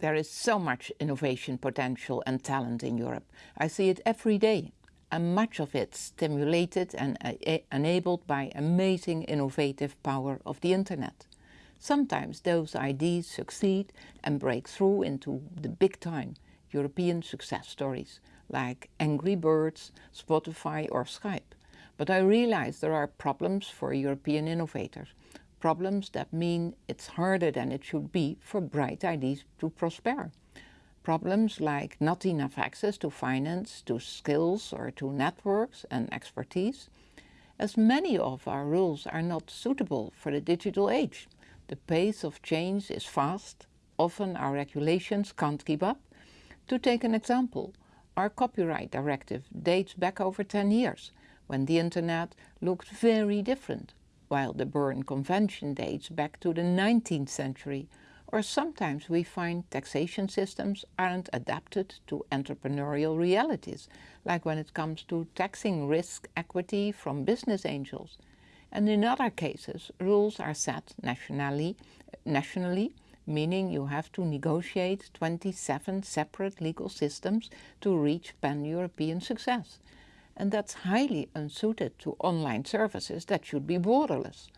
There is so much innovation potential and talent in Europe. I see it every day and much of it stimulated and uh, enabled by amazing innovative power of the internet. Sometimes those ideas succeed and break through into the big time European success stories like Angry Birds, Spotify or Skype. But I realize there are problems for European innovators problems that mean it's harder than it should be for bright ideas to prosper. Problems like not enough access to finance, to skills or to networks and expertise, as many of our rules are not suitable for the digital age. The pace of change is fast, often our regulations can't keep up. To take an example, our copyright directive dates back over 10 years, when the internet looked very different while the Berne Convention dates back to the 19th century, or sometimes we find taxation systems aren't adapted to entrepreneurial realities, like when it comes to taxing risk equity from business angels. And in other cases, rules are set nationally, nationally meaning you have to negotiate 27 separate legal systems to reach pan-European success and that's highly unsuited to online services that should be borderless.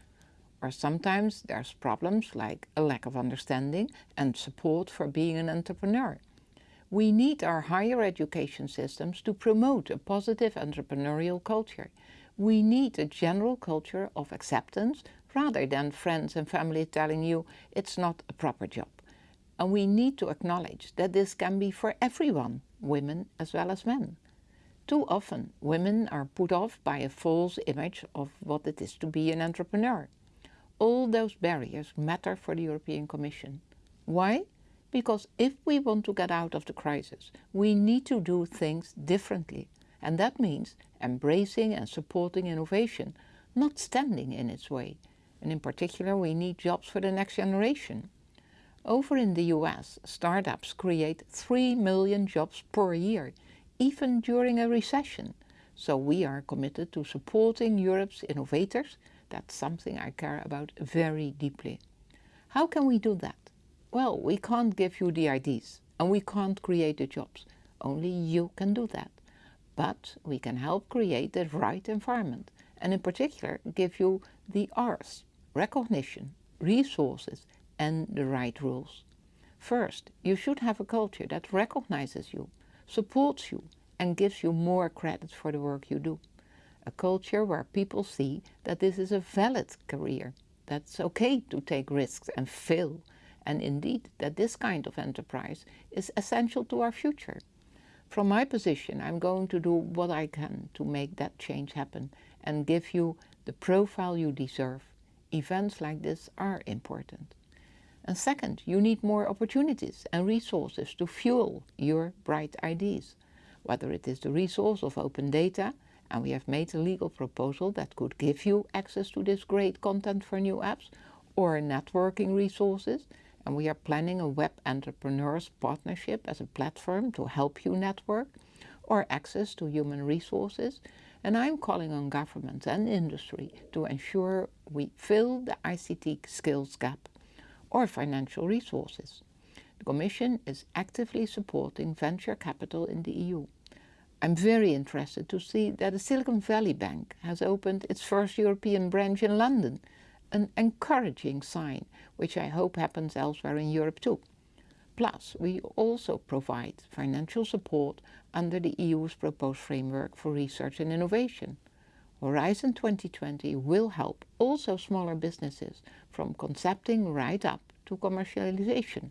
Or sometimes there's problems like a lack of understanding and support for being an entrepreneur. We need our higher education systems to promote a positive entrepreneurial culture. We need a general culture of acceptance rather than friends and family telling you it's not a proper job. And we need to acknowledge that this can be for everyone, women as well as men. Too often, women are put off by a false image of what it is to be an entrepreneur. All those barriers matter for the European Commission. Why? Because if we want to get out of the crisis, we need to do things differently. And that means embracing and supporting innovation, not standing in its way. And in particular, we need jobs for the next generation. Over in the US, startups create 3 million jobs per year, even during a recession. So we are committed to supporting Europe's innovators. That's something I care about very deeply. How can we do that? Well, we can't give you the ideas and we can't create the jobs. Only you can do that. But we can help create the right environment and in particular give you the R's, recognition, resources and the right rules. First, you should have a culture that recognizes you, supports you and gives you more credit for the work you do. A culture where people see that this is a valid career, that it's okay to take risks and fail, and indeed that this kind of enterprise is essential to our future. From my position, I'm going to do what I can to make that change happen and give you the profile you deserve. Events like this are important. And second, you need more opportunities and resources to fuel your bright ideas, whether it is the resource of open data, and we have made a legal proposal that could give you access to this great content for new apps, or networking resources, and we are planning a web entrepreneurs partnership as a platform to help you network, or access to human resources, and I'm calling on government and industry to ensure we fill the ICT skills gap or financial resources. The Commission is actively supporting venture capital in the EU. I'm very interested to see that the Silicon Valley Bank has opened its first European branch in London, an encouraging sign, which I hope happens elsewhere in Europe too. Plus, we also provide financial support under the EU's proposed framework for research and innovation. Horizon 2020 will help also smaller businesses from concepting right up to commercialization.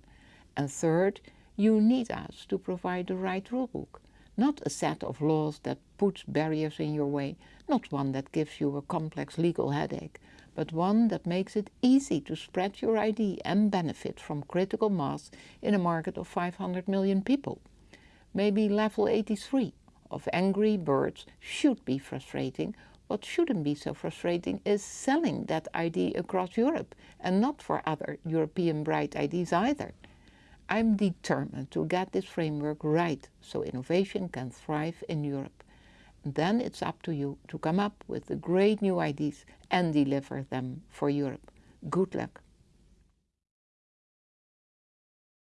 And third, you need us to provide the right rulebook, not a set of laws that puts barriers in your way, not one that gives you a complex legal headache, but one that makes it easy to spread your idea and benefit from critical mass in a market of 500 million people. Maybe level 83 of Angry Birds should be frustrating what shouldn't be so frustrating is selling that ID across Europe and not for other European bright IDs either. I'm determined to get this framework right so innovation can thrive in Europe. then it's up to you to come up with the great new ideas and deliver them for Europe. Good luck.